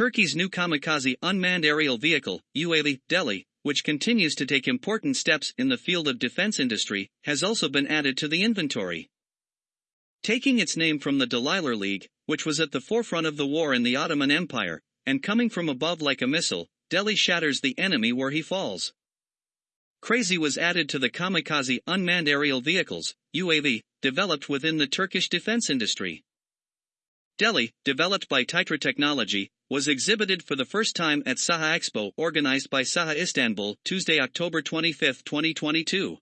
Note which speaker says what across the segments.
Speaker 1: Turkey's new kamikaze unmanned aerial vehicle, UAV, Deli, which continues to take important steps in the field of defense industry, has also been added to the inventory. Taking its name from the Deliler League, which was at the forefront of the war in the Ottoman Empire, and coming from above like a missile, Deli shatters the enemy where he falls. Crazy was added to the kamikaze unmanned aerial vehicles, UAV, developed within the Turkish defense industry. Deli, developed by Titra Technology, was exhibited for the first time at Saha Expo organized by Saha Istanbul Tuesday, October 25, 2022.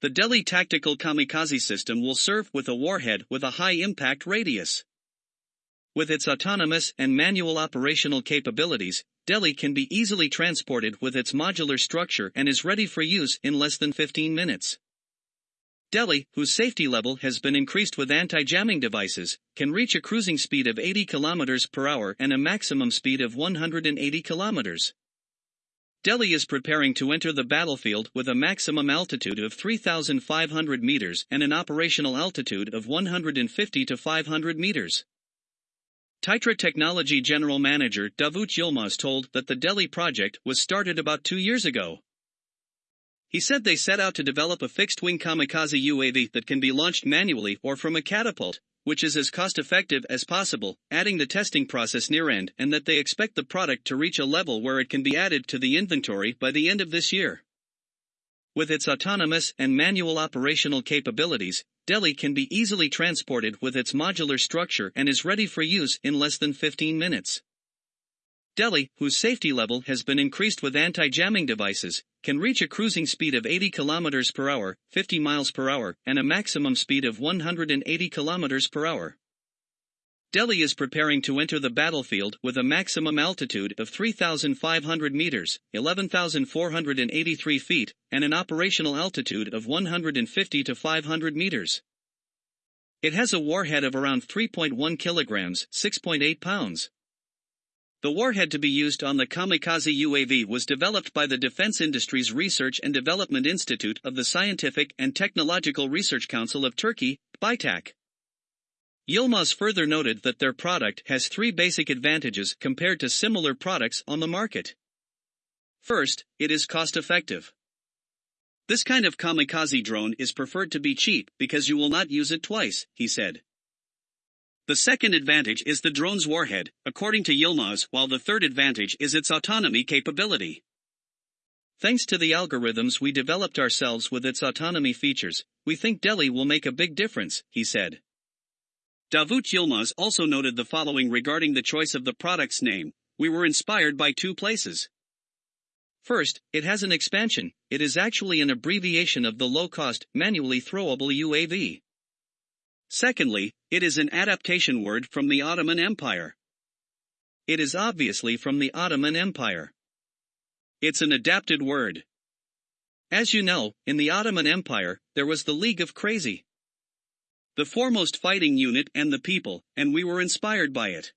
Speaker 1: The Deli Tactical Kamikaze System will serve with a warhead with a high impact radius. With its autonomous and manual operational capabilities, Deli can be easily transported with its modular structure and is ready for use in less than 15 minutes. Deli, whose safety level has been increased with anti-jamming devices, can reach a cruising speed of 80 km per hour and a maximum speed of 180 km. Deli is preparing to enter the battlefield with a maximum altitude of 3,500 meters and an operational altitude of 150 to 500 meters. Titra Technology General Manager Davut Yilmaz told that the Deli project was started about two years ago. He said they set out to develop a fixed-wing kamikaze UAV that can be launched manually or from a catapult, which is as cost-effective as possible, adding the testing process near end and that they expect the product to reach a level where it can be added to the inventory by the end of this year. With its autonomous and manual operational capabilities, Deli can be easily transported with its modular structure and is ready for use in less than 15 minutes. Deli, whose safety level has been increased with anti-jamming devices, can reach a cruising speed of 80 km per hour, 50 miles per hour, and a maximum speed of 180 km per hour. Deli is preparing to enter the battlefield with a maximum altitude of 3,500 meters, 11,483 feet, and an operational altitude of 150 to 500 meters. It has a warhead of around 3.1 kilograms, 6.8 pounds. The warhead to be used on the kamikaze UAV was developed by the Defense Industries Research and Development Institute of the Scientific and Technological Research Council of Turkey, BITAC. Yilmaz further noted that their product has three basic advantages compared to similar products on the market. First, it is cost effective. This kind of kamikaze drone is preferred to be cheap because you will not use it twice, he said. The second advantage is the drone's warhead, according to Yilmaz, while the third advantage is its autonomy capability. Thanks to the algorithms we developed ourselves with its autonomy features, we think Deli will make a big difference, he said. Davut Yilmaz also noted the following regarding the choice of the product's name. We were inspired by two places. First, it has an expansion, it is actually an abbreviation of the low-cost, manually throwable UAV. Secondly, it is an adaptation word from the Ottoman Empire. It is obviously from the Ottoman Empire. It's an adapted word. As you know, in the Ottoman Empire, there was the League of Crazy. The foremost fighting unit and the people, and we were inspired by it.